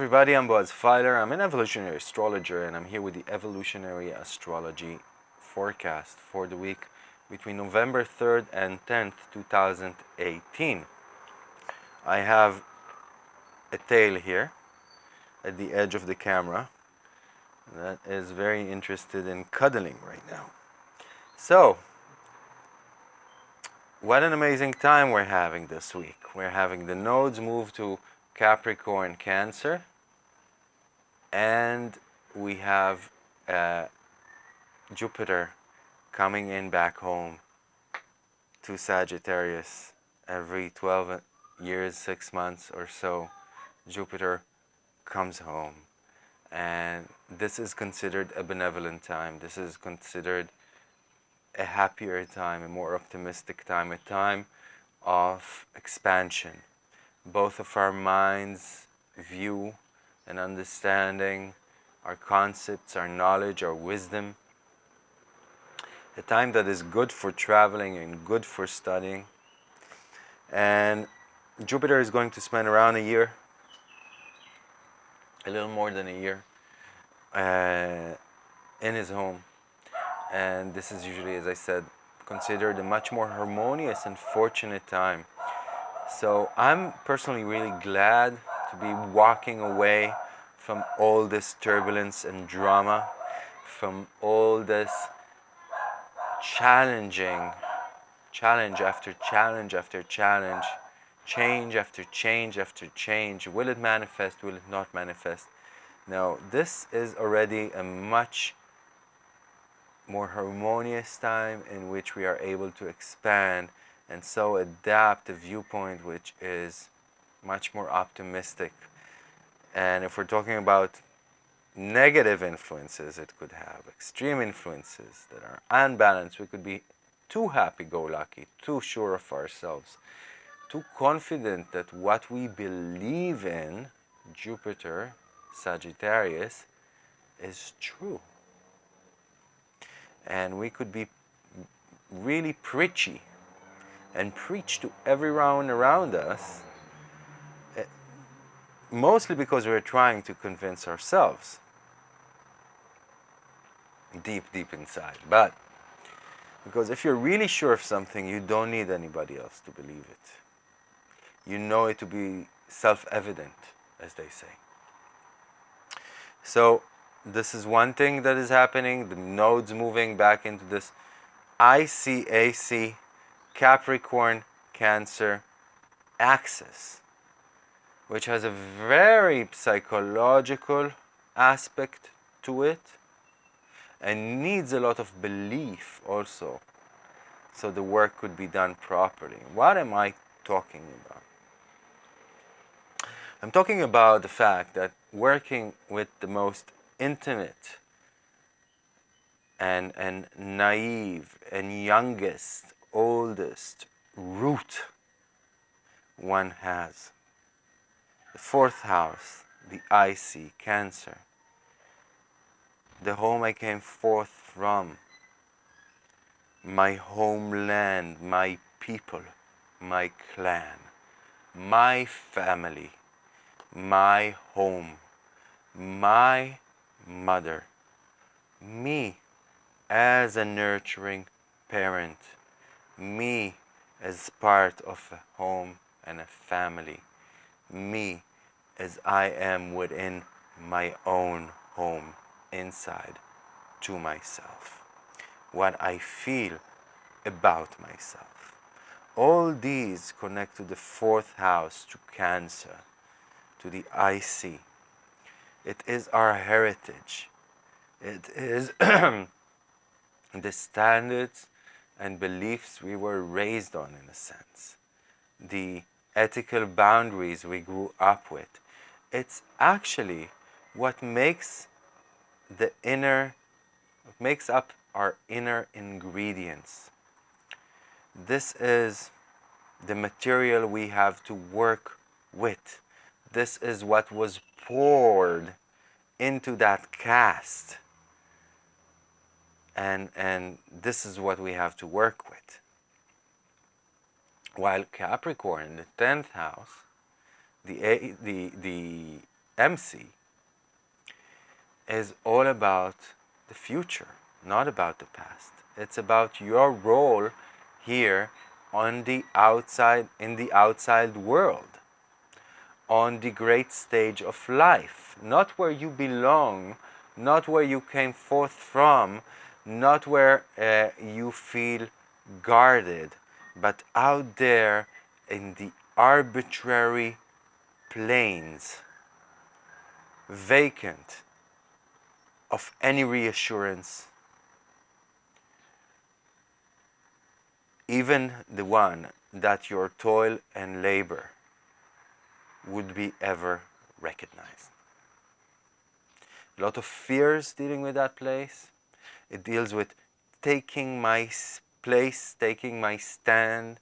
Everybody, I'm Boaz Fyler. I'm an evolutionary astrologer and I'm here with the evolutionary astrology forecast for the week between November 3rd and 10th, 2018. I have a tail here at the edge of the camera that is very interested in cuddling right now. So, what an amazing time we're having this week. We're having the nodes move to Capricorn Cancer and we have uh, Jupiter coming in back home to Sagittarius every 12 years, 6 months or so. Jupiter comes home. And this is considered a benevolent time. This is considered a happier time, a more optimistic time, a time of expansion. Both of our minds view and understanding, our concepts, our knowledge, our wisdom. A time that is good for traveling and good for studying. And Jupiter is going to spend around a year, a little more than a year, uh, in his home. And this is usually, as I said, considered a much more harmonious and fortunate time so I'm personally really glad to be walking away from all this turbulence and drama, from all this challenging, challenge after challenge after challenge, change after change after change. Will it manifest? Will it not manifest? Now, this is already a much more harmonious time in which we are able to expand and so adapt a viewpoint which is much more optimistic. And if we're talking about negative influences it could have, extreme influences that are unbalanced, we could be too happy-go-lucky, too sure of ourselves, too confident that what we believe in, Jupiter, Sagittarius, is true. And we could be really preachy and preach to everyone around us, mostly because we're trying to convince ourselves deep, deep inside. But because if you're really sure of something, you don't need anybody else to believe it. You know it to be self-evident, as they say. So this is one thing that is happening, the nodes moving back into this ICAC Capricorn Cancer axis, which has a very psychological aspect to it and needs a lot of belief also so the work could be done properly. What am I talking about? I'm talking about the fact that working with the most intimate and, and naive and youngest oldest root one has. Fourth house, the IC, Cancer. The home I came forth from. My homeland, my people, my clan, my family, my home, my mother, me as a nurturing parent me as part of a home and a family, me as I am within my own home inside to myself, what I feel about myself. All these connect to the fourth house, to Cancer, to the IC. It is our heritage. It is the standards and beliefs we were raised on in a sense, the ethical boundaries we grew up with. It's actually what makes the inner, makes up our inner ingredients. This is the material we have to work with. This is what was poured into that cast and, and this is what we have to work with. While Capricorn in the 10th house, the, A, the, the MC is all about the future, not about the past. It's about your role here on the outside, in the outside world, on the great stage of life, not where you belong, not where you came forth from, not where uh, you feel guarded, but out there in the arbitrary plains, vacant of any reassurance, even the one that your toil and labor would be ever recognized. A lot of fears dealing with that place. It deals with taking my place, taking my stand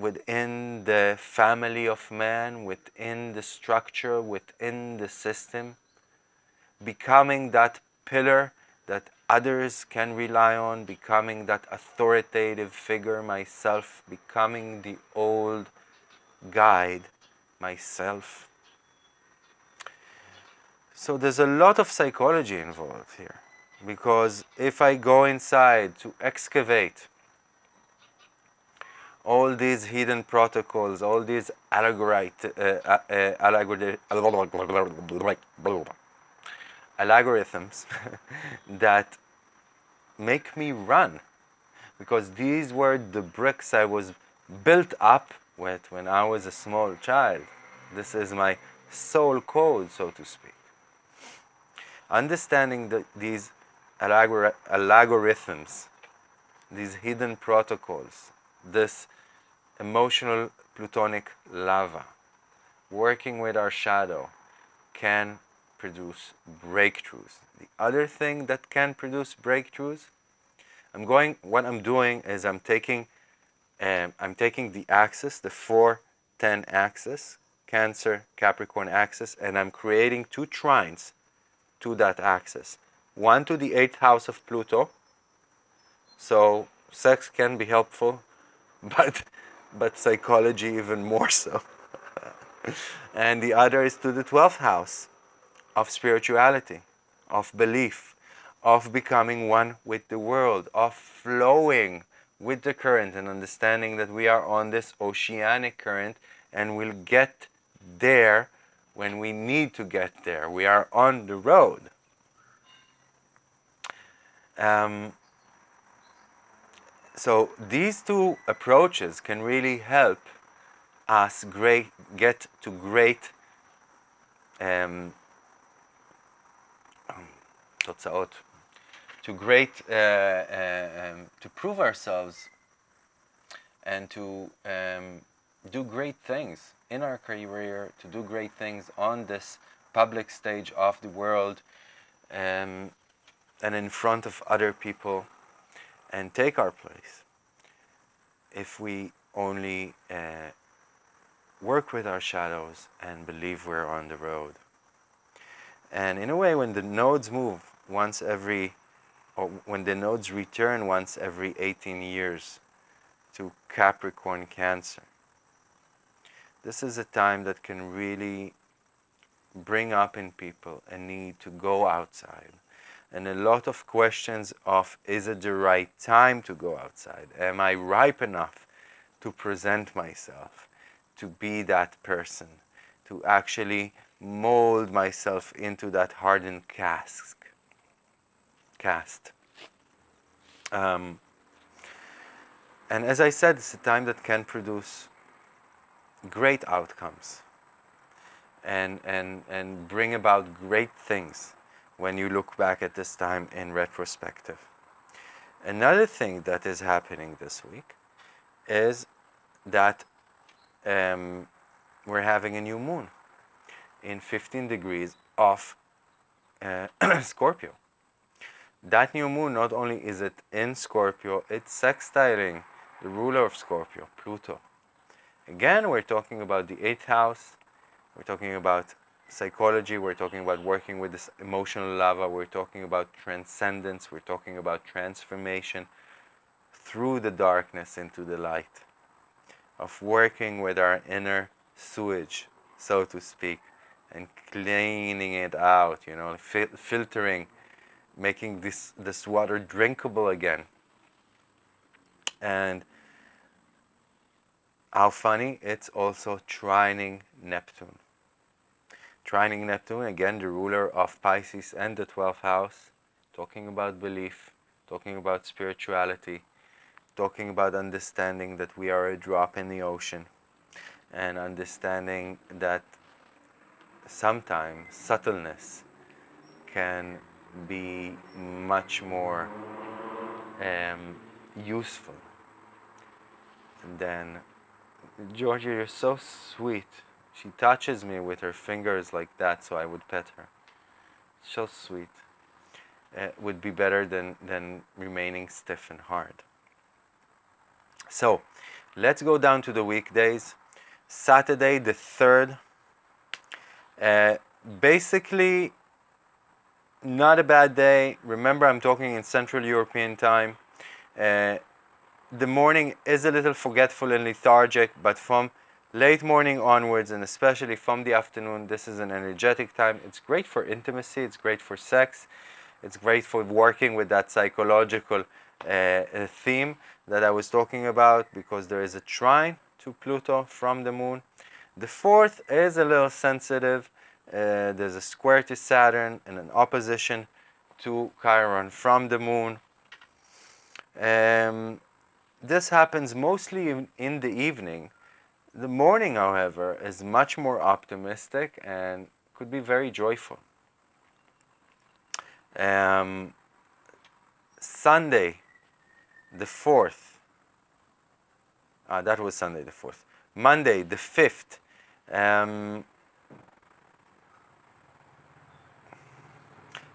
within the family of man, within the structure, within the system, becoming that pillar that others can rely on, becoming that authoritative figure myself, becoming the old guide myself. So there's a lot of psychology involved here because if I go inside to excavate all these hidden protocols, all these algorithms, uh, uh, algorithms that make me run because these were the bricks I was built up with when I was a small child. This is my soul code, so to speak. Understanding the, these algorithms, these hidden protocols, this emotional plutonic lava, working with our shadow, can produce breakthroughs. The other thing that can produce breakthroughs, I'm going, what I'm doing is I'm taking, um, I'm taking the axis, the 4-10 axis, Cancer, Capricorn axis, and I'm creating two trines to that axis. One to the 8th house of Pluto, so sex can be helpful, but, but psychology even more so. and the other is to the 12th house, of spirituality, of belief, of becoming one with the world, of flowing with the current and understanding that we are on this oceanic current and we'll get there when we need to get there. We are on the road. Um, so these two approaches can really help us great, get to great um, to great uh, uh, um, to prove ourselves and to um, do great things in our career to do great things on this public stage of the world um, and in front of other people and take our place if we only uh, work with our shadows and believe we're on the road. And in a way, when the nodes move once every, or when the nodes return once every 18 years to Capricorn Cancer, this is a time that can really bring up in people a need to go outside and a lot of questions of is it the right time to go outside am i ripe enough to present myself to be that person to actually mold myself into that hardened cask, cast. Um, and as I said, it's a time that can produce great outcomes and, and, and bring about great things when you look back at this time in retrospective. Another thing that is happening this week is that um, we're having a new moon in 15 degrees of uh, Scorpio. That new moon, not only is it in Scorpio, it's sextiling the ruler of Scorpio, Pluto. Again, we're talking about the eighth house, we're talking about psychology, we're talking about working with this emotional lava, we're talking about transcendence, we're talking about transformation through the darkness into the light, of working with our inner sewage, so to speak, and cleaning it out, you know, fil filtering, making this, this water drinkable again. And how funny, it's also trining Neptune. Trining Neptune, again, the ruler of Pisces and the 12th house, talking about belief, talking about spirituality, talking about understanding that we are a drop in the ocean, and understanding that sometimes subtleness can be much more um, useful than Georgia, you're so sweet. She touches me with her fingers like that so I would pet her. So sweet. It would be better than, than remaining stiff and hard. So, let's go down to the weekdays. Saturday the 3rd. Uh, basically, not a bad day. Remember, I'm talking in Central European time. Uh, the morning is a little forgetful and lethargic, but from late morning onwards, and especially from the afternoon, this is an energetic time. It's great for intimacy, it's great for sex, it's great for working with that psychological uh, uh theme that I was talking about because there is a trine to Pluto from the moon. The fourth is a little sensitive. Uh, there's a square to Saturn and an opposition to Chiron from the moon. Um, this happens mostly in the evening. The morning, however, is much more optimistic and could be very joyful. Um, Sunday, the 4th, uh, that was Sunday the 4th. Monday, the 5th, um,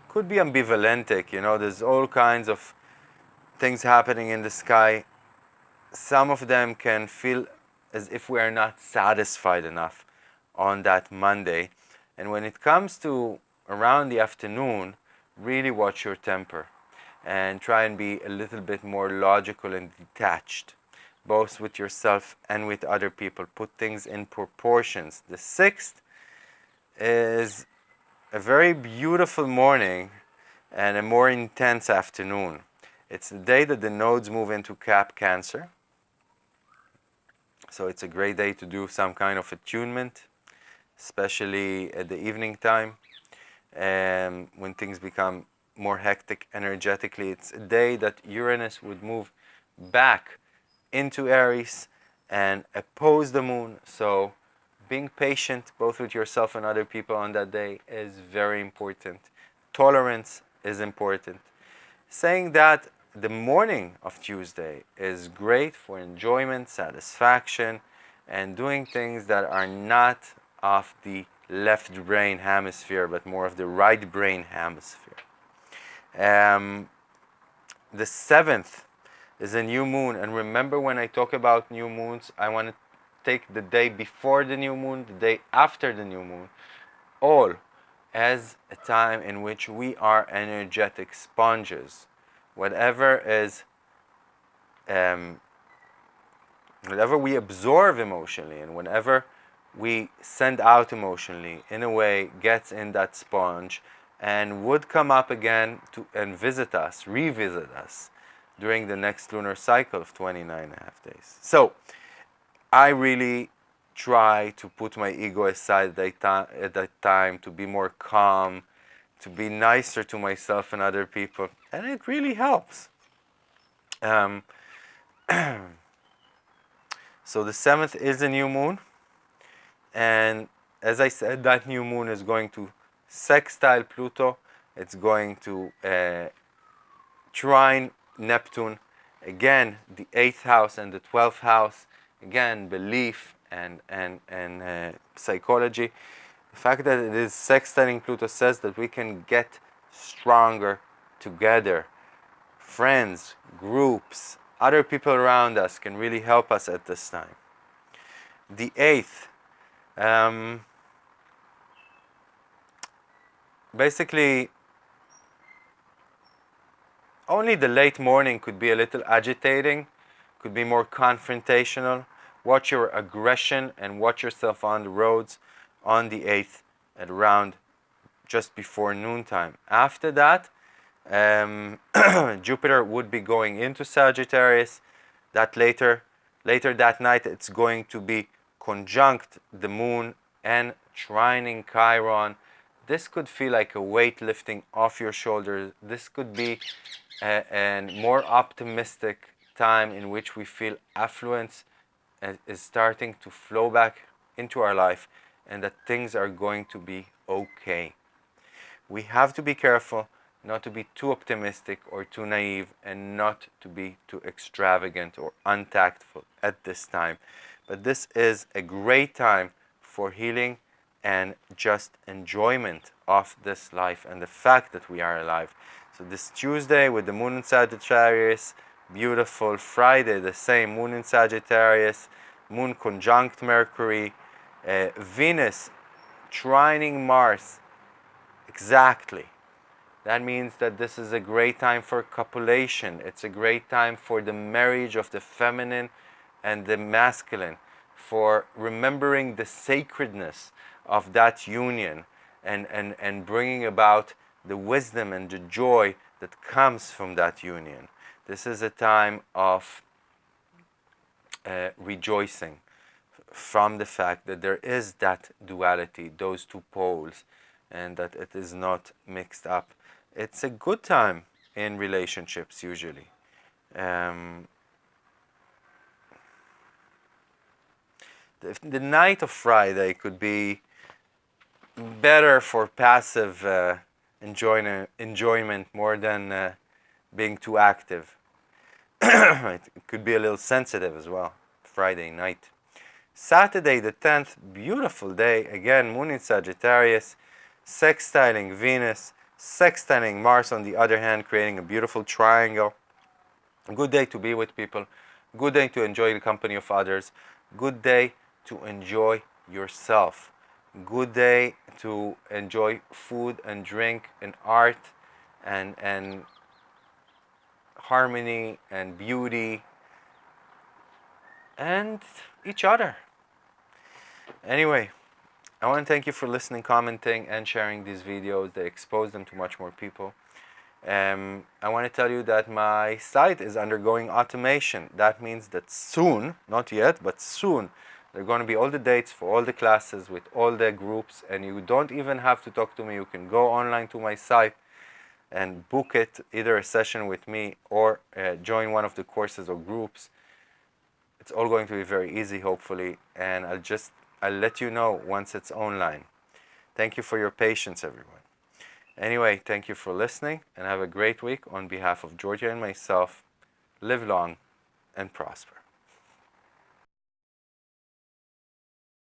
could be ambivalentic, you know, there's all kinds of things happening in the sky some of them can feel as if we are not satisfied enough on that Monday. And when it comes to around the afternoon, really watch your temper and try and be a little bit more logical and detached, both with yourself and with other people. Put things in proportions. The sixth is a very beautiful morning and a more intense afternoon. It's the day that the nodes move into Cap Cancer. So it's a great day to do some kind of attunement, especially at the evening time. Um, when things become more hectic energetically, it's a day that Uranus would move back into Aries and oppose the moon. So being patient both with yourself and other people on that day is very important. Tolerance is important. Saying that the morning of Tuesday is great for enjoyment, satisfaction, and doing things that are not of the left brain hemisphere, but more of the right brain hemisphere. Um, the seventh is a new moon, and remember when I talk about new moons, I want to take the day before the new moon, the day after the new moon, all as a time in which we are energetic sponges whatever is um, whatever we absorb emotionally and whenever we send out emotionally in a way gets in that sponge and would come up again to and visit us revisit us during the next lunar cycle of 29 and a half days. So i really try to put my ego aside at that time to be more calm to be nicer to myself and other people and it really helps. Um, so the seventh is a new moon, and as I said, that new moon is going to sextile Pluto. It's going to uh, trine Neptune. Again, the eighth house and the twelfth house. Again, belief and and and uh, psychology. The fact that it is sextiling Pluto says that we can get stronger together. Friends, groups, other people around us can really help us at this time. The eighth, um, basically, only the late morning could be a little agitating, could be more confrontational. Watch your aggression and watch yourself on the roads on the 8th at around just before noontime. After that, um, Jupiter would be going into Sagittarius. That later, later that night, it's going to be conjunct the moon and trining Chiron. This could feel like a weight lifting off your shoulders. This could be a, a more optimistic time in which we feel affluence is starting to flow back into our life and that things are going to be okay. We have to be careful not to be too optimistic or too naive and not to be too extravagant or untactful at this time. But this is a great time for healing and just enjoyment of this life and the fact that we are alive. So this Tuesday with the moon in Sagittarius, beautiful. Friday the same, moon in Sagittarius, moon conjunct Mercury, uh, Venus trining Mars exactly that means that this is a great time for copulation. It's a great time for the marriage of the feminine and the masculine, for remembering the sacredness of that union and, and, and bringing about the wisdom and the joy that comes from that union. This is a time of uh, rejoicing from the fact that there is that duality, those two poles, and that it is not mixed up it's a good time in relationships usually. Um, the, the, night of Friday could be better for passive uh, enjoyment, more than uh, being too active. it could be a little sensitive as well, Friday night. Saturday the 10th, beautiful day, again, Moon in Sagittarius, sextiling Venus, sextiling Mars on the other hand, creating a beautiful triangle. Good day to be with people. Good day to enjoy the company of others. Good day to enjoy yourself. Good day to enjoy food and drink and art and, and harmony and beauty and each other. Anyway, I want to thank you for listening, commenting, and sharing these videos. They expose them to much more people. Um, I want to tell you that my site is undergoing automation. That means that soon, not yet, but soon, there are going to be all the dates for all the classes with all the groups and you don't even have to talk to me. You can go online to my site and book it, either a session with me or uh, join one of the courses or groups. It's all going to be very easy, hopefully, and I'll just I'll let you know once it's online. Thank you for your patience, everyone. Anyway, thank you for listening and have a great week on behalf of Georgia and myself. Live long and prosper.